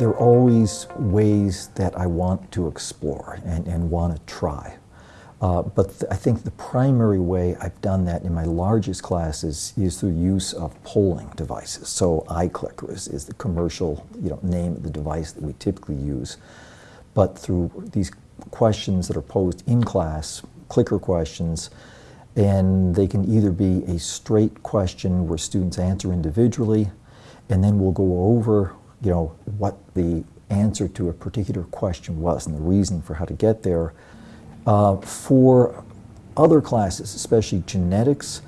There are always ways that I want to explore and, and want to try. Uh, but th I think the primary way I've done that in my largest classes is through use of polling devices. So iClicker is, is the commercial you know, name of the device that we typically use. But through these questions that are posed in class, clicker questions, and they can either be a straight question where students answer individually, and then we'll go over you know, what the answer to a particular question was and the reason for how to get there. Uh, for other classes, especially genetics,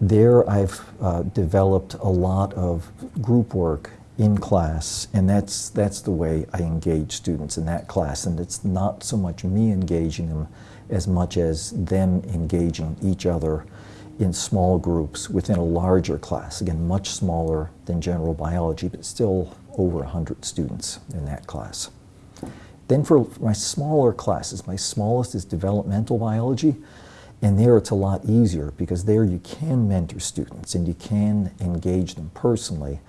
there I've uh, developed a lot of group work in class, and that's, that's the way I engage students in that class. And it's not so much me engaging them as much as them engaging each other in small groups within a larger class. Again, much smaller than general biology, but still over 100 students in that class. Then for my smaller classes, my smallest is developmental biology, and there it's a lot easier because there you can mentor students and you can engage them personally.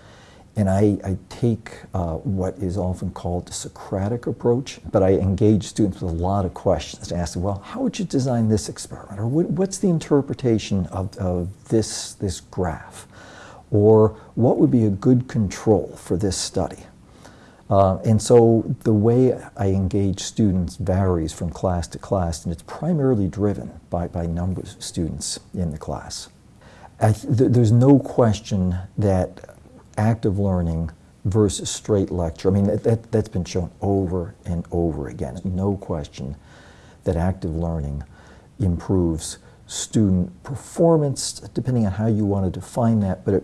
And I, I take uh, what is often called the Socratic approach, but I engage students with a lot of questions to ask them, well, how would you design this experiment? Or what, what's the interpretation of, of this, this graph? Or what would be a good control for this study? Uh, and so the way I engage students varies from class to class, and it's primarily driven by, by numbers of students in the class. Th there's no question that active learning versus straight lecture, I mean, that, that, that's been shown over and over again. No question that active learning improves student performance, depending on how you want to define that, but it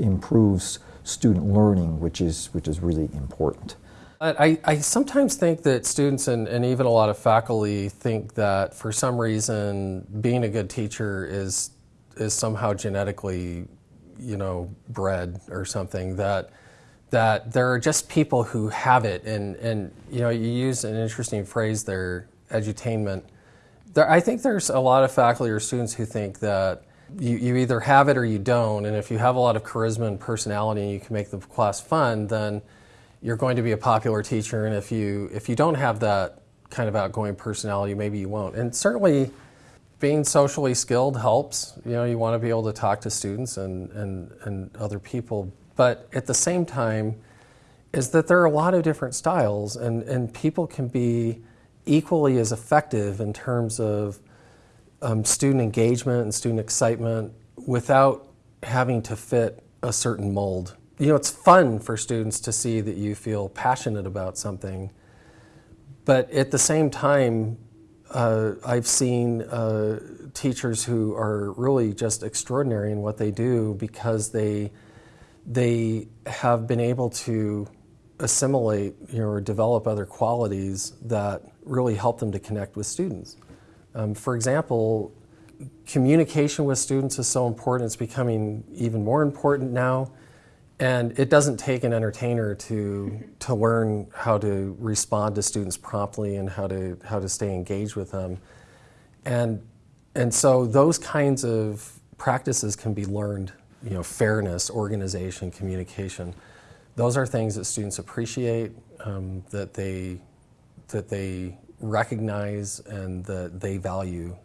improves student learning, which is, which is really important. I, I sometimes think that students and, and even a lot of faculty think that for some reason being a good teacher is, is somehow genetically, you know, bred or something that that there are just people who have it and, and you know you use an interesting phrase there edutainment there, I think there's a lot of faculty or students who think that you, you either have it or you don't, and if you have a lot of charisma and personality and you can make the class fun, then you're going to be a popular teacher, and if you, if you don't have that kind of outgoing personality, maybe you won't. And certainly, being socially skilled helps. You know, you want to be able to talk to students and, and, and other people, but at the same time, is that there are a lot of different styles, and, and people can be equally as effective in terms of um, student engagement and student excitement without having to fit a certain mold. You know, it's fun for students to see that you feel passionate about something, but at the same time, uh, I've seen uh, teachers who are really just extraordinary in what they do because they they have been able to assimilate you know, or develop other qualities that really help them to connect with students. Um, for example, communication with students is so important. It's becoming even more important now. And it doesn't take an entertainer to, to learn how to respond to students promptly and how to, how to stay engaged with them. And, and so those kinds of practices can be learned, you know, fairness, organization, communication. Those are things that students appreciate, um, that, they, that they recognize and that they value.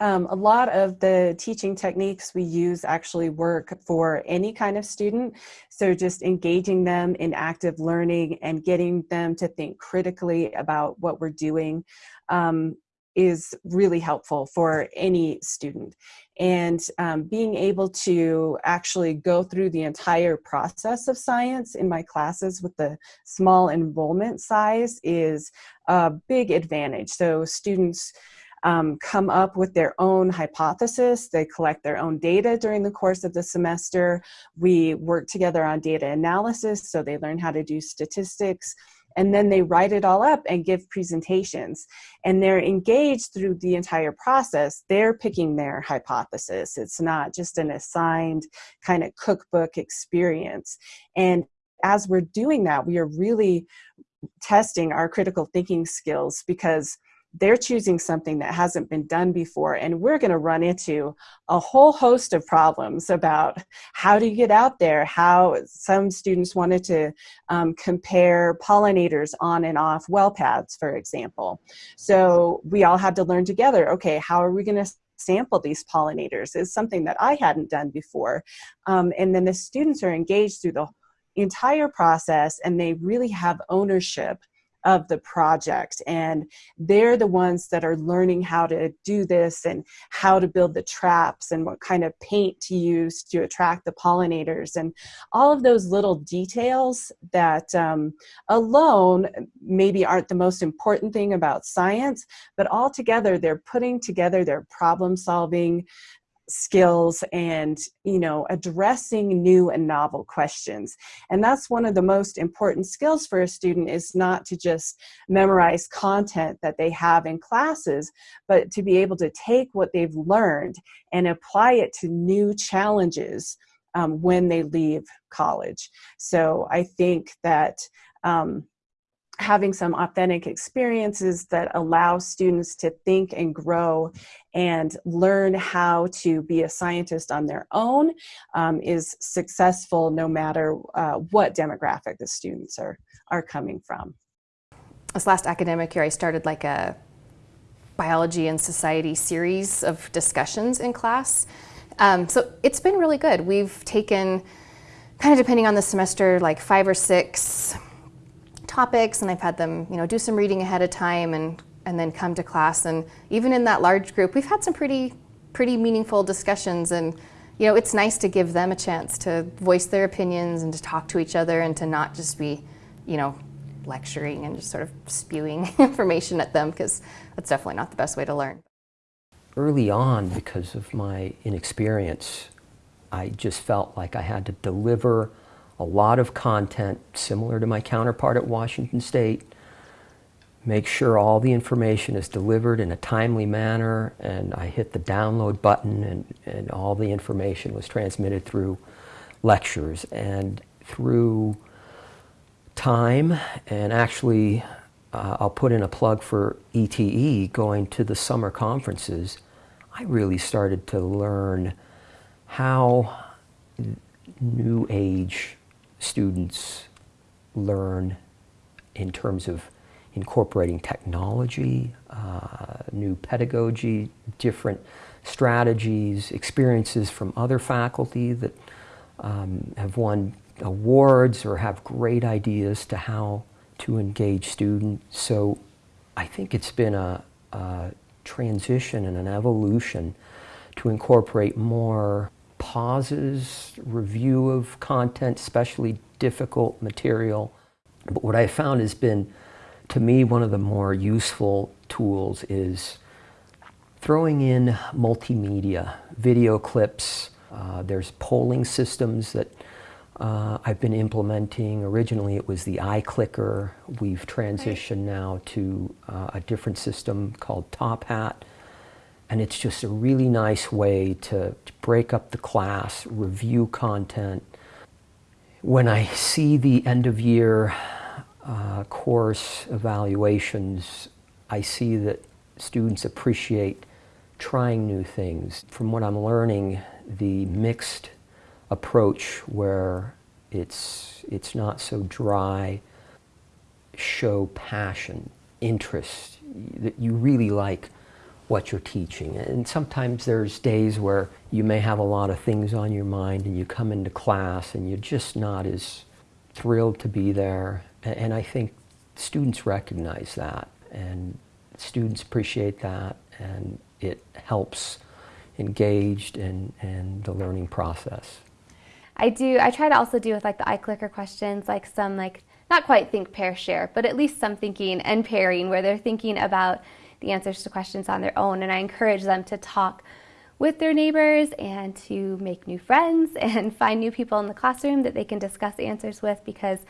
Um, a lot of the teaching techniques we use actually work for any kind of student. So just engaging them in active learning and getting them to think critically about what we're doing. Um, is really helpful for any student. And um, being able to actually go through the entire process of science in my classes with the small enrollment size is a big advantage. So students um, come up with their own hypothesis. They collect their own data during the course of the semester. We work together on data analysis, so they learn how to do statistics and then they write it all up and give presentations. And they're engaged through the entire process. They're picking their hypothesis. It's not just an assigned kind of cookbook experience. And as we're doing that we are really testing our critical thinking skills because they're choosing something that hasn't been done before and we're going to run into a whole host of problems about how do you get out there how some students wanted to um, compare pollinators on and off well paths for example so we all had to learn together okay how are we going to sample these pollinators is something that I hadn't done before. Um, and then the students are engaged through the entire process and they really have ownership of the project. And they're the ones that are learning how to do this and how to build the traps and what kind of paint to use to attract the pollinators. And all of those little details that um, alone maybe aren't the most important thing about science but all together they're putting together their problem solving skills and you know addressing new and novel questions. And that's one of the most important skills for a student is not to just memorize content that they have in classes but to be able to take what they've learned and apply it to new challenges um, when they leave college. So i think that um, having some authentic experiences that allow students to think and grow and learn how to be a scientist on their own um, is successful no matter uh, what demographic the students are, are coming from. This last academic year I started like a biology and society series of discussions in class. Um, so it's been really good. We've taken, kind of depending on the semester, like five or six topics and I've had them, you know, do some reading ahead of time and and then come to class. And even in that large group we've had some pretty pretty meaningful discussions. And you know it's nice to give them a chance to voice their opinions and to talk to each other and to not just be you know lecturing and just sort of spewing information at them because that's definitely not the best way to learn. Early on because of my inexperience i just felt like i had to deliver a lot of content similar to my counterpart at Washington State, make sure all the information is delivered in a timely manner, and I hit the download button and, and all the information was transmitted through lectures. And through time, and actually uh, I'll put in a plug for ETE, going to the summer conferences, I really started to learn how new age students learn in terms of incorporating technology, uh, new pedagogy, different strategies, experiences from other faculty that um, have won awards or have great ideas to how to engage students. So I think it's been a, a transition and an evolution to incorporate more pauses, review of content, especially difficult material. But what I found has been, to me, one of the more useful tools is throwing in multimedia, video clips. Uh, there's polling systems that uh, I've been implementing. Originally it was the iClicker. We've transitioned now to uh, a different system called Top Hat and it's just a really nice way to, to break up the class, review content. When I see the end of year uh, course evaluations, I see that students appreciate trying new things. From what I'm learning, the mixed approach where it's, it's not so dry, show passion, interest, that you really like what you're teaching. And sometimes there's days where you may have a lot of things on your mind and you come into class and you're just not as thrilled to be there. And I think students recognize that and students appreciate that and it helps engaged in, in the learning process. I do, I try to also do with like the iClicker questions, like some like, not quite think, pair, share, but at least some thinking and pairing where they're thinking about the answers to questions on their own. And I encourage them to talk with their neighbors and to make new friends and find new people in the classroom that they can discuss answers with because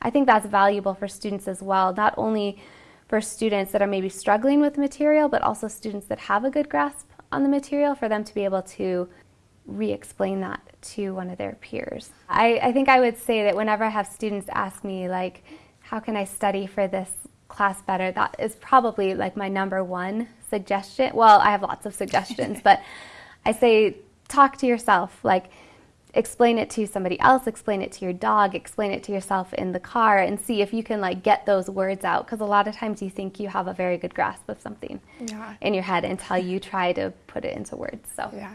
I think that's valuable for students as well, not only for students that are maybe struggling with material, but also students that have a good grasp on the material for them to be able to re-explain that to one of their peers. I, I think I would say that whenever I have students ask me like, how can I study for this class better, that is probably like my number one suggestion. Well, I have lots of suggestions, but I say talk to yourself. Like, explain it to somebody else, explain it to your dog, explain it to yourself in the car, and see if you can like get those words out. Because a lot of times you think you have a very good grasp of something Yeah. in your head until you try to put it into words. So Yeah.